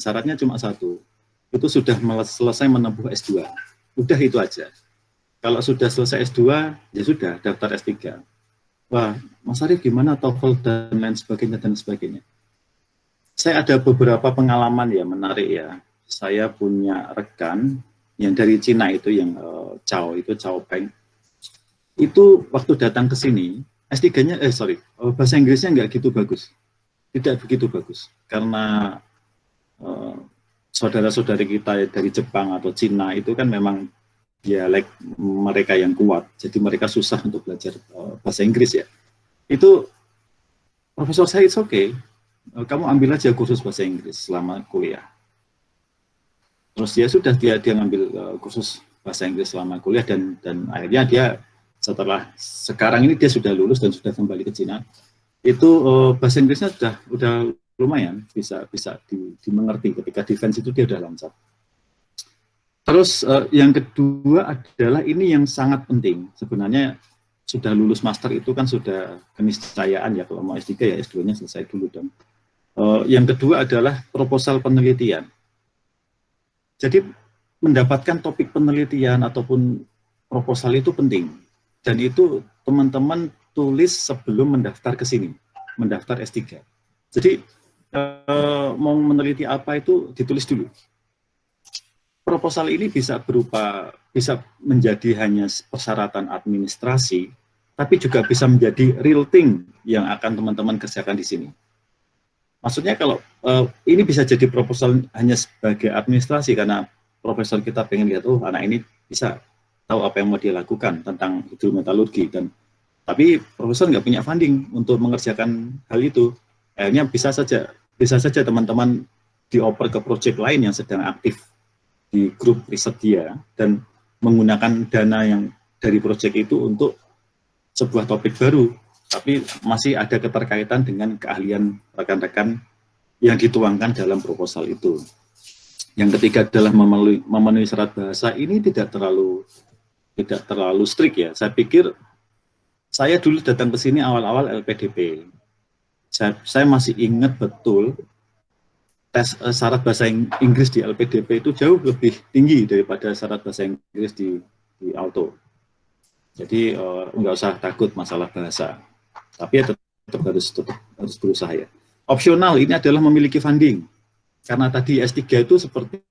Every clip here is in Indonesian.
syaratnya cuma satu, itu sudah selesai menempuh S2. Udah itu aja. Kalau sudah selesai S2, ya sudah, daftar S3. Wah, Mas Arief gimana TOEFL dan lain sebagainya dan sebagainya. Saya ada beberapa pengalaman ya menarik ya. Saya punya rekan yang dari Cina itu yang uh, Chao itu Chao Peng. Itu waktu datang ke sini, S3-nya eh sorry, uh, bahasa Inggrisnya nggak gitu bagus. Tidak begitu bagus karena saudara-saudari kita dari Jepang atau Cina itu kan memang dialek mereka yang kuat, jadi mereka susah untuk belajar uh, bahasa Inggris ya. Itu profesor saya oke, okay, uh, kamu ambil aja kursus bahasa Inggris selama kuliah. Terus ya sudah dia dia ngambil uh, kursus bahasa Inggris selama kuliah dan dan akhirnya dia setelah sekarang ini dia sudah lulus dan sudah kembali ke Cina. Itu bahasa Inggrisnya sudah udah lumayan bisa bisa di, dimengerti ketika defense itu dia udah lancar. Terus uh, yang kedua adalah ini yang sangat penting. Sebenarnya sudah lulus master itu kan sudah keniscayaan ya kalau mau S3 ya S2-nya selesai dulu dong. Uh, yang kedua adalah proposal penelitian. Jadi mendapatkan topik penelitian ataupun proposal itu penting. Dan itu teman-teman tulis sebelum mendaftar ke sini, mendaftar S3. Jadi uh, mau meneliti apa itu ditulis dulu. Proposal ini bisa berupa bisa menjadi hanya persyaratan administrasi, tapi juga bisa menjadi real thing yang akan teman-teman kerjakan di sini. Maksudnya kalau uh, ini bisa jadi proposal hanya sebagai administrasi karena profesor kita pengen lihat, oh anak ini bisa tahu apa yang mau dia lakukan tentang hidrometalurgi dan tapi profesor nggak punya funding untuk mengerjakan hal itu. Akhirnya bisa saja bisa saja teman-teman dioper ke proyek lain yang sedang aktif di grup riset dia dan menggunakan dana yang dari proyek itu untuk sebuah topik baru, tapi masih ada keterkaitan dengan keahlian rekan-rekan yang dituangkan dalam proposal itu. Yang ketiga adalah memenuhi, memenuhi syarat bahasa ini tidak terlalu tidak terlalu strict ya. Saya pikir saya dulu datang ke sini awal-awal LPDP saya, saya masih ingat betul tes uh, syarat bahasa Inggris di LPDP itu jauh lebih tinggi daripada syarat bahasa Inggris di, di auto. Jadi uh, nggak usah takut masalah bahasa. Tapi ya tetap, tetap harus tetap harus berusaha ya. Opsional ini adalah memiliki funding. Karena tadi S3 itu seperti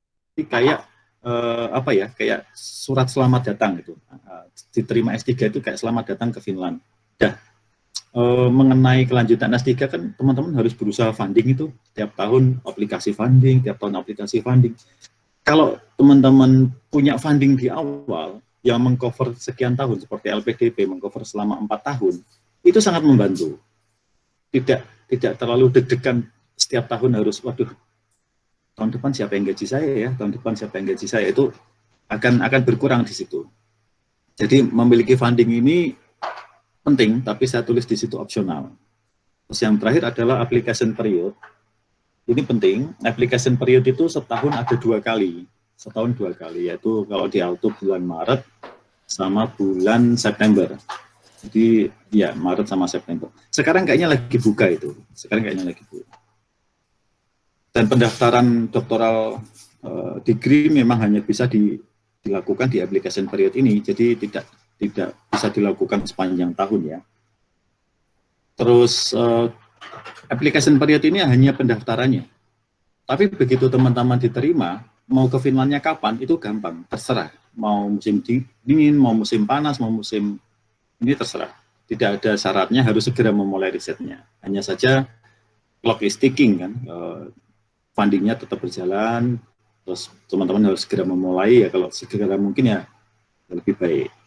kayak uh, apa ya, kayak surat selamat datang itu. Uh, diterima S3 itu kayak selamat datang ke Finland. Dah, e, mengenai kelanjutan S3 kan teman-teman harus berusaha funding itu tiap tahun aplikasi funding, tiap tahun aplikasi funding. Kalau teman-teman punya funding di awal yang mengcover sekian tahun seperti LPDP mengcover selama empat tahun, itu sangat membantu. Tidak tidak terlalu deg-degan setiap tahun harus waduh tahun depan siapa yang gaji saya ya, tahun depan siapa yang gaji saya itu akan akan berkurang di situ. Jadi memiliki funding ini penting, tapi saya tulis di situ opsional. Terus yang terakhir adalah application period. Ini penting, application period itu setahun ada dua kali, setahun dua kali, yaitu kalau di auto bulan Maret sama bulan September. Jadi ya Maret sama September. Sekarang kayaknya lagi buka itu, sekarang kayaknya lagi buka. Dan pendaftaran doktoral uh, degree memang hanya bisa di, dilakukan di application period ini, jadi tidak tidak bisa dilakukan sepanjang tahun ya. Terus uh, application period ini hanya pendaftarannya. Tapi begitu teman-teman diterima, mau ke Finlandnya kapan, itu gampang, terserah. Mau musim dingin, mau musim panas, mau musim ini terserah. Tidak ada syaratnya harus segera memulai risetnya. Hanya saja clock is ticking kan, uh, fundingnya tetap berjalan, terus teman-teman harus segera memulai ya kalau segera mungkin ya lebih baik.